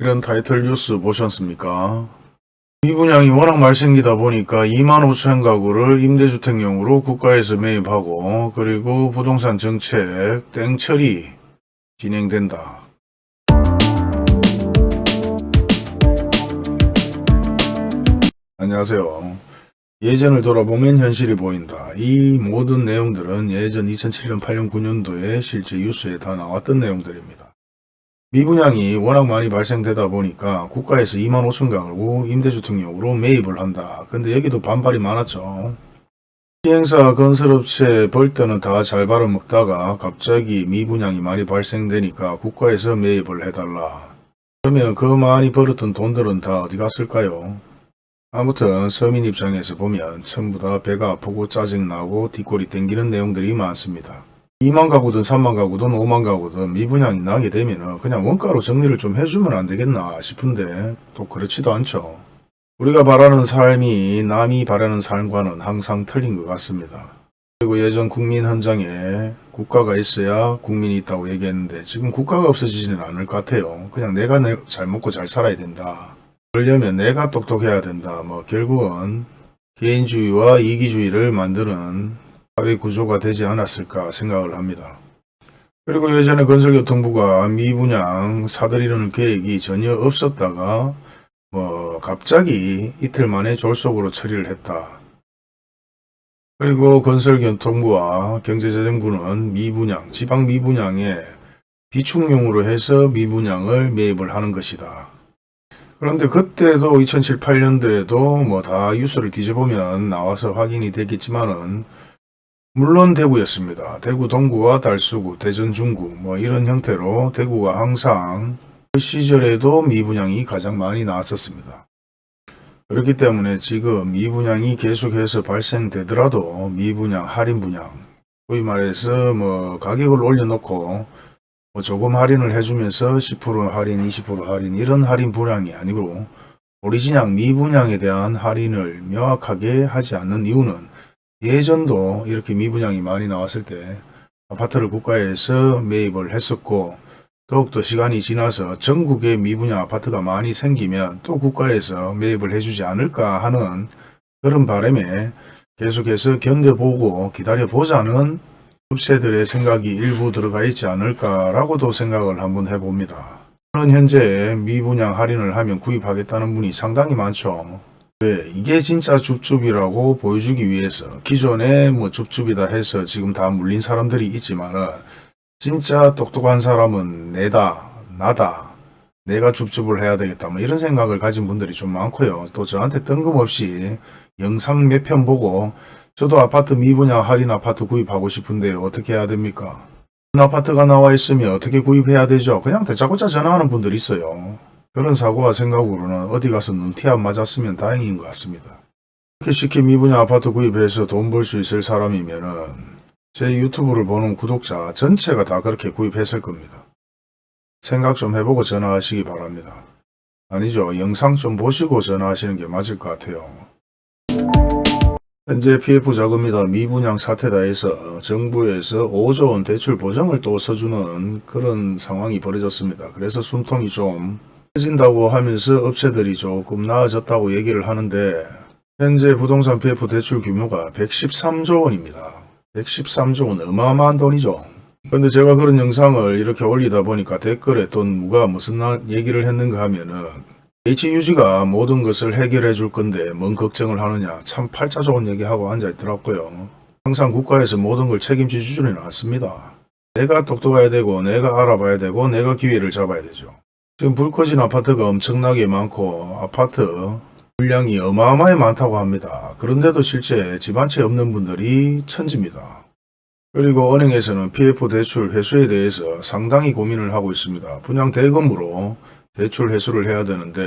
이런 타이틀 뉴스 보셨습니까? 미분양이 워낙 많이 생기다 보니까 2만 5천 가구를 임대주택용으로 국가에서 매입하고 그리고 부동산 정책 땡처리 진행된다. 안녕하세요. 예전을 돌아보면 현실이 보인다. 이 모든 내용들은 예전 2007년, 8년, 9년도에 실제 뉴스에 다 나왔던 내용들입니다. 미분양이 워낙 많이 발생되다 보니까 국가에서 2만 5천 가구 임대주택용으로 매입을 한다. 근데 여기도 반발이 많았죠. 시행사 건설업체 벌떼는 다잘 발아먹다가 갑자기 미분양이 많이 발생되니까 국가에서 매입을 해달라. 그러면 그 많이 벌었던 돈들은 다 어디 갔을까요? 아무튼 서민 입장에서 보면 전부 다 배가 아프고 짜증나고 뒷골이 땡기는 내용들이 많습니다. 2만 가구든 3만 가구든 5만 가구든 미분양이 나게 되면 그냥 원가로 정리를 좀 해주면 안 되겠나 싶은데 또 그렇지도 않죠. 우리가 바라는 삶이 남이 바라는 삶과는 항상 틀린 것 같습니다. 그리고 예전 국민 헌장에 국가가 있어야 국민이 있다고 얘기했는데 지금 국가가 없어지지는 않을 것 같아요. 그냥 내가 내- 잘 먹고 잘 살아야 된다. 그러려면 내가 똑똑해야 된다. 뭐 결국은 개인주의와 이기주의를 만드는 사회 구조가 되지 않았을까 생각을 합니다. 그리고 예전에 건설교통부가 미분양 사들이는 계획이 전혀 없었다가 뭐 갑자기 이틀 만에 졸속으로 처리를 했다. 그리고 건설교통부와 경제재정부는 미분양, 지방 미분양에 비축용으로 해서 미분양을 매입을 하는 것이다. 그런데 그때도 2007, 8년도에도 뭐 다 뉴스를 뒤져보면 나와서 확인이 되겠지만은 물론 대구였습니다. 대구 동구와 달수구, 대전 중구 뭐 이런 형태로 대구가 항상 그 시절에도 미분양이 가장 많이 나왔었습니다. 그렇기 때문에 지금 미분양이 계속해서 발생되더라도 미분양, 할인 분양, 소위 말해서 뭐 가격을 올려놓고 뭐 조금 할인을 해주면서 10% 할인, 20% 할인 이런 할인 분양이 아니고 오리지널 미분양에 대한 할인을 명확하게 하지 않는 이유는 예전도 이렇게 미분양이 많이 나왔을 때 아파트를 국가에서 매입을 했었고 더욱더 시간이 지나서 전국에 미분양 아파트가 많이 생기면 또 국가에서 매입을 해주지 않을까 하는 그런 바람에 계속해서 견뎌보고 기다려보자는 흡세들의 생각이 일부 들어가 있지 않을까라고도 생각을 한번 해봅니다. 현재 미분양 할인을 하면 구입하겠다는 분이 상당히 많죠. 왜 이게 진짜 줍줍이라고 보여주기 위해서 기존에 뭐 줍줍이다 해서 지금 다 물린 사람들이 있지만은 진짜 똑똑한 사람은 내다 나다 내가 줍줍을 해야 되겠다 뭐 이런 생각을 가진 분들이 좀 많고요. 또 저한테 뜬금없이 영상 몇 편 보고 저도 아파트 미분양 할인 아파트 구입하고 싶은데 어떻게 해야 됩니까? 아파트가 나와 있으면 어떻게 구입해야 되죠? 그냥 대짜고짜 전화하는 분들이 있어요. 그런 사고와 생각으로는 어디 가서 눈티 안 맞았으면 다행인 것 같습니다. 이렇게 쉽게 미분양 아파트 구입해서 돈 벌 수 있을 사람이면 은 제 유튜브를 보는 구독자 전체가 다 그렇게 구입했을 겁니다. 생각 좀 해보고 전화하시기 바랍니다. 아니죠. 영상 좀 보시고 전화하시는 게 맞을 것 같아요. 현재 PF 자금이다 미분양 사태다 해서 정부에서 5조 원 대출 보장을 또 서주는 그런 상황이 벌어졌습니다. 그래서 숨통이 좀 해진다고 하면서 업체들이 조금 나아졌다고 얘기를 하는데 현재 부동산 PF 대출 규모가 113조 원입니다. 113조 원 어마어마한 돈이죠. 근데 제가 그런 영상을 이렇게 올리다 보니까 댓글에 또 누가 무슨 나- 얘기를 했는가 하면은 HUG가 모든 것을 해결해 줄 건데 뭔 걱정을 하느냐 참 팔자 좋은 얘기하고 앉아 있더라고요. 항상 국가에서 모든 걸 책임져 주지는 않습니다. 내가 똑똑해야 되고 내가 알아봐야 되고 내가 기회를 잡아야 되죠. 지금 불 꺼진 아파트가 엄청나게 많고 아파트 물량이 어마어마하게 많다고 합니다. 그런데도 실제 집 한 채 없는 분들이 천지입니다. 그리고 은행에서는 PF 대출 회수에 대해서 상당히 고민을 하고 있습니다. 분양 대금으로 대출 회수를 해야 되는데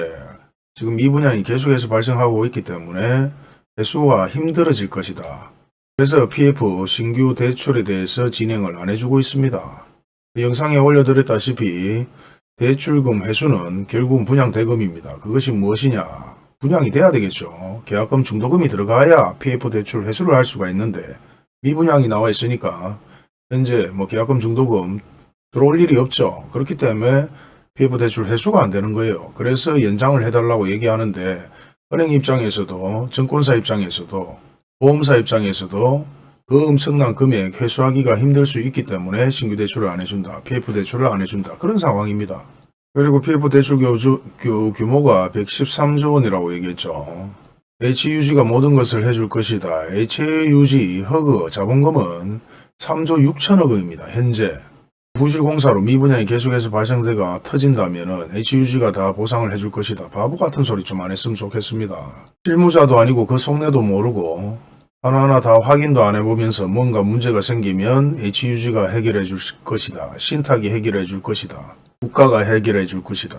지금 이 분양이 계속해서 발생하고 있기 때문에 회수가 힘들어질 것이다. 그래서 PF 신규 대출에 대해서 진행을 안 해주고 있습니다. 영상에 올려드렸다시피 대출금 회수는 결국은 분양 대금입니다. 그것이 무엇이냐? 분양이 돼야 되겠죠. 계약금 중도금이 들어가야 PF 대출 회수를 할 수가 있는데 미분양이 나와 있으니까 현재 뭐 계약금 중도금 들어올 일이 없죠. 그렇기 때문에 PF 대출 회수가 안 되는 거예요. 그래서 연장을 해달라고 얘기하는데 은행 입장에서도 증권사 입장에서도 보험사 입장에서도 그 엄청난 금액 회수하기가 힘들 수 있기 때문에 신규 대출을 안 해준다. PF 대출을 안 해준다. 그런 상황입니다. 그리고 PF 대출 교주, 규, 규모가 113조 원이라고 얘기했죠. HUG가 모든 것을 해줄 것이다. HUG 허그 자본금은 3조 6천억 원입니다. 현재 부실공사로 미분양이 계속해서 발생되가 터진다면 HUG가 다 보상을 해줄 것이다. 바보 같은 소리 좀 안 했으면 좋겠습니다. 실무자도 아니고 그 속내도 모르고 하나하나 다 확인도 안 해보면서 뭔가 문제가 생기면 HUG가 해결해 줄 것이다. 신탁이 해결해 줄 것이다. 국가가 해결해 줄 것이다.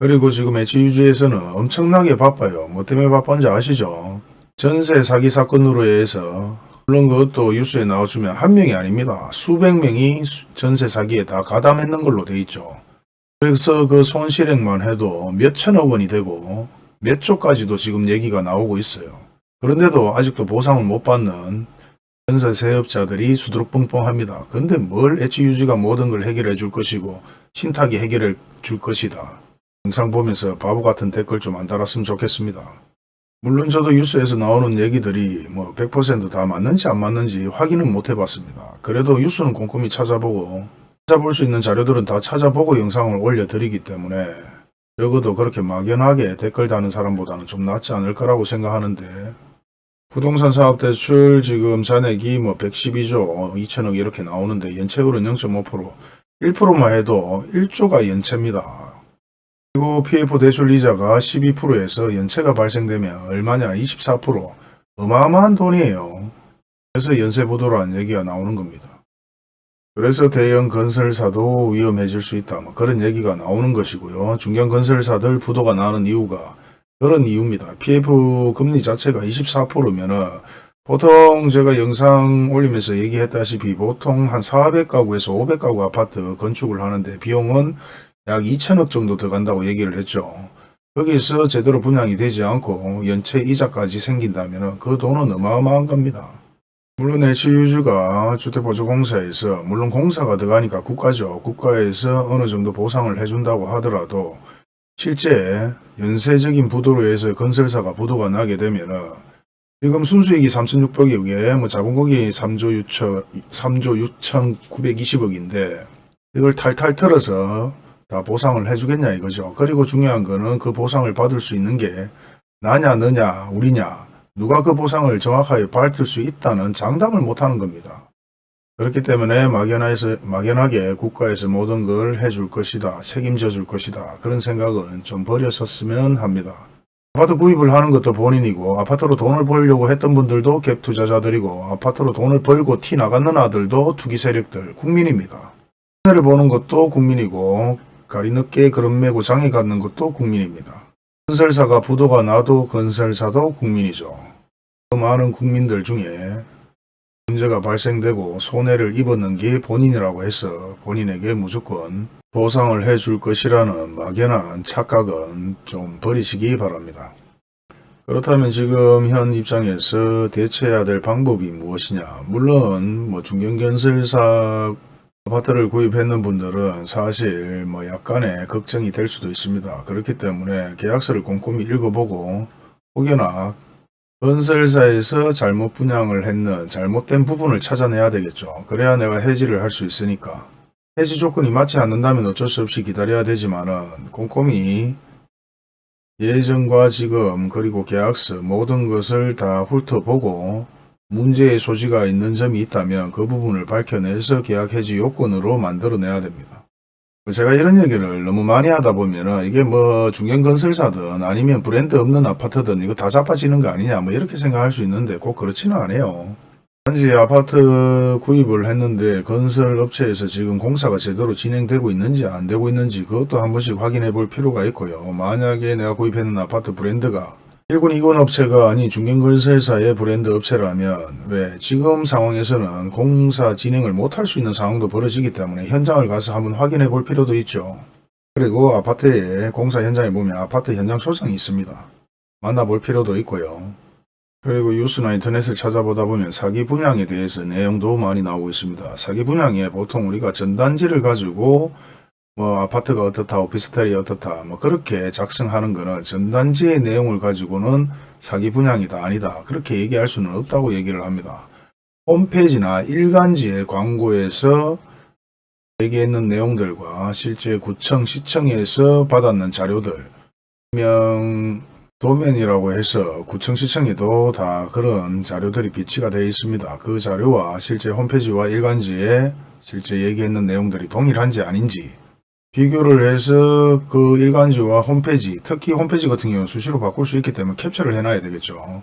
그리고 지금 HUG에서는 엄청나게 바빠요. 뭐 때문에 바쁜지 아시죠? 전세 사기 사건으로 해서 물론 그것도 뉴스에 나와주면 한 명이 아닙니다. 수백 명이 수- 전세 사기에 다 가담했는 걸로 돼 있죠. 그래서 그 손실액만 해도 몇 천억 원이 되고 몇 조까지도 지금 얘기가 나오고 있어요. 그런데도 아직도 보상을 못 받는 전세 세업자들이 수두룩 뻥뻥합니다. 근데 뭘 HUG가 모든 걸 해결해 줄 것이고 신탁이 해결해 줄 것이다. 영상 보면서 바보 같은 댓글 좀 안 달았으면 좋겠습니다. 물론 저도 뉴스에서 나오는 얘기들이 뭐 100%다 맞는지 안 맞는지 확인은 못 해봤습니다. 그래도 뉴스는 꼼꼼히 찾아보고 찾아볼 수 있는 자료들은 다 찾아보고 영상을 올려드리기 때문에 적어도 그렇게 막연하게 댓글 다는 사람보다는 좀 낫지 않을 거라고 생각하는데 부동산 사업 대출 지금 잔액이 뭐 112조 2천억 이렇게 나오는데 연체율은 0.5% 1%만 해도 1조가 연체입니다. 그리고 PF 대출 이자가 12%에서 연체가 발생되면 얼마냐 24% 어마어마한 돈이에요. 그래서 연쇄 부도라는 얘기가 나오는 겁니다. 그래서 대형 건설사도 위험해질 수 있다. 뭐 그런 얘기가 나오는 것이고요. 중견 건설사들 부도가 나는 이유가 그런 이유입니다. PF 금리 자체가 24%면은 보통 제가 영상 올리면서 얘기했다시피 보통 한 400가구에서 500가구 아파트 건축을 하는데 비용은 약 2천억 정도 들어간다고 얘기를 했죠. 거기서 제대로 분양이 되지 않고 연체 이자까지 생긴다면 그 돈은 어마어마한 겁니다. 물론 HUG가 주택보조공사에서 물론 공사가 들어가니까 국가죠. 국가에서 어느 정도 보상을 해준다고 하더라도 실제 연쇄적인 부도로 해서 건설사가 부도가 나게 되면 은 지금 순수익이 3,600억에 뭐 자본금이 3조 6천 3조 6,920억인데 이걸 탈탈 털어서 다 보상을 해주겠냐 이거죠. 그리고 중요한 거는 그 보상을 받을 수 있는 게 나냐 너냐 우리냐 누가 그 보상을 정확하게 밝힐 수 있다는 장담을 못하는 겁니다. 그렇기 때문에 막연해서, 막연하게 국가에서 모든 걸 해줄 것이다. 책임져 줄 것이다. 그런 생각은 좀 버렸었으면 합니다. 아파트 구입을 하는 것도 본인이고 아파트로 돈을 벌려고 했던 분들도 갭 투자자들이고 아파트로 돈을 벌고 티 나가는 아들도 투기 세력들 국민입니다. 손해를 보는 것도 국민이고 가리 늦게 그런 메고 장에 갖는 것도 국민입니다. 건설사가 부도가 나도 건설사도 국민이죠. 그 많은 국민들 중에 문제가 발생되고 손해를 입었는 게 본인이라고 해서 본인에게 무조건 보상을 해줄 것이라는 막연한 착각은 좀 버리시기 바랍니다. 그렇다면 지금 현 입장에서 대처해야 될 방법이 무엇이냐 물론 뭐 중견건설사 아파트를 구입했는 분들은 사실 뭐 약간의 걱정이 될 수도 있습니다. 그렇기 때문에 계약서를 꼼꼼히 읽어보고 혹여나 건설사에서 잘못 분양을 했는 잘못된 부분을 찾아내야 되겠죠. 그래야 내가 해지를 할 수 있으니까. 해지 조건이 맞지 않는다면 어쩔 수 없이 기다려야 되지만 은 꼼꼼히 예전과 지금 그리고 계약서 모든 것을 다 훑어보고 문제의 소지가 있는 점이 있다면 그 부분을 밝혀내서 계약 해지 요건으로 만들어내야 됩니다. 제가 이런 얘기를 너무 많이 하다 보면은 이게 뭐 중견건설사든 아니면 브랜드 없는 아파트든 이거 다 자빠지는 거 아니냐 뭐 이렇게 생각할 수 있는데 꼭 그렇지는 않아요. 단지 아파트 구입을 했는데 건설업체에서 지금 공사가 제대로 진행되고 있는지 안 되고 있는지 그것도 한 번씩 확인해 볼 필요가 있고요. 만약에 내가 구입했는 아파트 브랜드가 1군 2군 업체가 아닌 중견건설사의 브랜드 업체라면 왜 지금 상황에서는 공사 진행을 못할 수 있는 상황도 벌어지기 때문에 현장을 가서 한번 확인해 볼 필요도 있죠. 그리고 아파트에 공사 현장에 보면 아파트 현장 소장이 있습니다. 만나볼 필요도 있고요. 그리고 뉴스나 인터넷을 찾아보다 보면 사기 분양에 대해서 내용도 많이 나오고 있습니다. 사기 분양에 보통 우리가 전단지를 가지고 뭐 아파트가 어떻다 오피스텔이 어떻다 뭐 그렇게 작성하는 거는 전단지의 내용을 가지고는 사기 분양이다 아니다 그렇게 얘기할 수는 없다고 얘기를 합니다. 홈페이지나 일간지의 광고에서 얘기했는 내용들과 실제 구청 시청에서 받았는 자료들 명 도면이라고 해서 구청 시청에도 다 그런 자료들이 비치가 되어 있습니다. 그 자료와 실제 홈페이지와 일간지에 실제 얘기했는 내용들이 동일한지 아닌지 비교를 해서 그 일간지와 홈페이지, 특히 홈페이지 같은 경우는 수시로 바꿀 수 있기 때문에 캡처를 해놔야 되겠죠.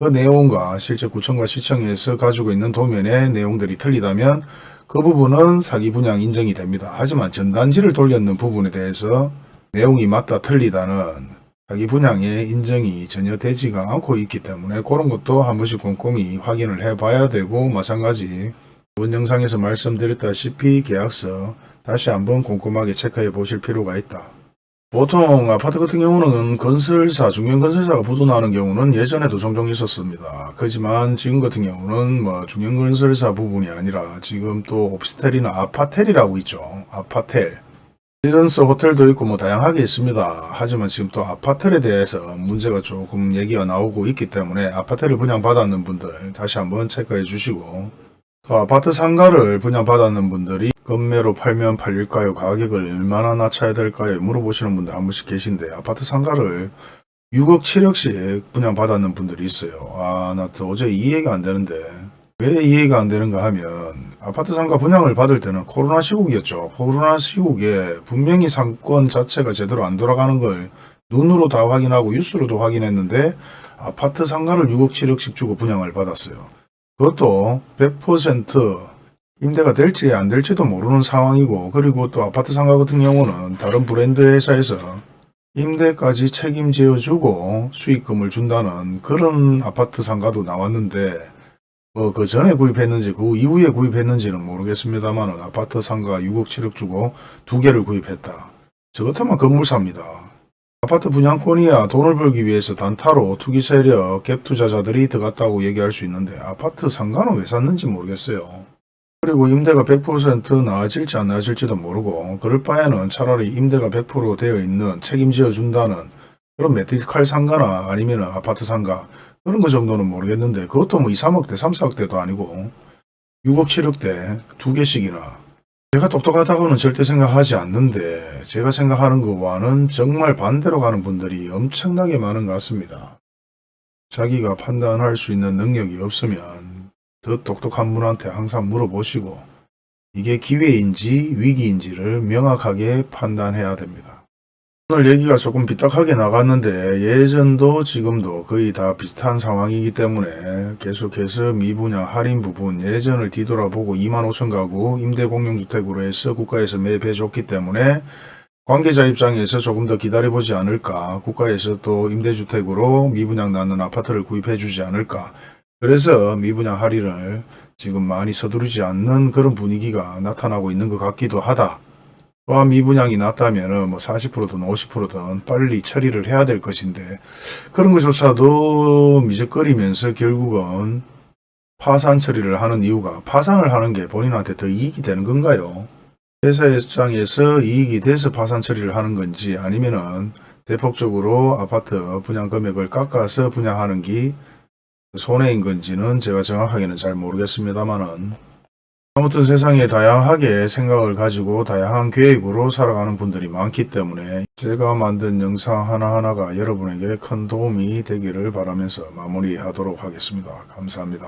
그 내용과 실제 구청과 시청에서 가지고 있는 도면의 내용들이 틀리다면 그 부분은 사기 분양 인정이 됩니다. 하지만 전단지를 돌렸는 부분에 대해서 내용이 맞다 틀리다는 자기 분양의 인정이 전혀 되지가 않고 있기 때문에 그런 것도 한 번씩 꼼꼼히 확인을 해 봐야 되고 마찬가지 이번 영상에서 말씀드렸다시피 계약서 다시 한번 꼼꼼하게 체크해 보실 필요가 있다. 보통 아파트 같은 경우는 건설사, 중견건설사가 부도나는 경우는 예전에도 종종 있었습니다. 그렇지만 지금 같은 경우는 뭐 중견건설사 부분이 아니라 지금 또 오피스텔이나 아파텔이라고 있죠. 아파텔. 레지던스 호텔도 있고 뭐 다양하게 있습니다. 하지만 지금 또 아파트에 대해서 문제가 조금 얘기가 나오고 있기 때문에 아파트를 분양받았는 분들 다시 한번 체크해 주시고 또 아파트 상가를 분양받았는 분들이 건매로 팔면 팔릴까요? 가격을 얼마나 낮춰야 될까요? 물어보시는 분들 한 분씩 계신데 아파트 상가를 6억 7억씩 분양받았는 분들이 있어요. 아, 나 도저히 이해가 안 되는데 왜 이해가 안 되는가 하면 아파트 상가 분양을 받을 때는 코로나 시국이었죠. 코로나 시국에 분명히 상권 자체가 제대로 안 돌아가는 걸 눈으로 다 확인하고 뉴스로도 확인했는데 아파트 상가를 6억 7억씩 주고 분양을 받았어요. 그것도 100% 임대가 될지 안 될지도 모르는 상황이고 그리고 또 아파트 상가 같은 경우는 다른 브랜드 회사에서 임대까지 책임져 주고 수익금을 준다는 그런 아파트 상가도 나왔는데 뭐 그 전에 구입했는지 그 이후에 구입했는지는 모르겠습니다만 아파트 상가 6억 7억 주고 두 개를 구입했다. 저 같으면 건물 삽니다. 아파트 분양권이야 돈을 벌기 위해서 단타로 투기 세력, 갭 투자자들이 들어갔다고 얘기할 수 있는데 아파트 상가는 왜 샀는지 모르겠어요. 그리고 임대가 100% 나아질지 안 나아질지도 모르고 그럴 바에는 차라리 임대가 100% 되어 있는 책임지어 준다는 그런 메디칼 상가나 아니면 아파트 상가 그런 거 정도는 모르겠는데 그것도 뭐 2, 3억대, 3, 4억대도 아니고 6억, 7억대 두 개씩이나 제가 똑똑하다고는 절대 생각하지 않는데 제가 생각하는 것과는 정말 반대로 가는 분들이 엄청나게 많은 것 같습니다. 자기가 판단할 수 있는 능력이 없으면 더 똑똑한 분한테 항상 물어보시고 이게 기회인지 위기인지를 명확하게 판단해야 됩니다. 오늘 얘기가 조금 삐딱하게 나갔는데 예전도 지금도 거의 다 비슷한 상황이기 때문에 계속해서 미분양 할인 부분 예전을 뒤돌아보고 2만 5천 가구 임대공용주택으로 해서 국가에서 매입해 줬기 때문에 관계자 입장에서 조금 더 기다려보지 않을까 국가에서 또 임대주택으로 미분양 나는 아파트를 구입해 주지 않을까 그래서 미분양 할인을 지금 많이 서두르지 않는 그런 분위기가 나타나고 있는 것 같기도 하다. 또한 미분양이 났다면 뭐 40%든 50%든 빨리 처리를 해야 될 것인데 그런 것조차도 미적거리면서 결국은 파산 처리를 하는 이유가 파산을 하는 게 본인한테 더 이익이 되는 건가요? 회사 입장에서 이익이 돼서 파산 처리를 하는 건지 아니면은 대폭적으로 아파트 분양 금액을 깎아서 분양하는 게 손해인 건지는 제가 정확하게는 잘 모르겠습니다만은 아무튼 세상에 다양하게 생각을 가지고 다양한 계획으로 살아가는 분들이 많기 때문에 제가 만든 영상 하나하나가 여러분에게 큰 도움이 되기를 바라면서 마무리하도록 하겠습니다. 감사합니다.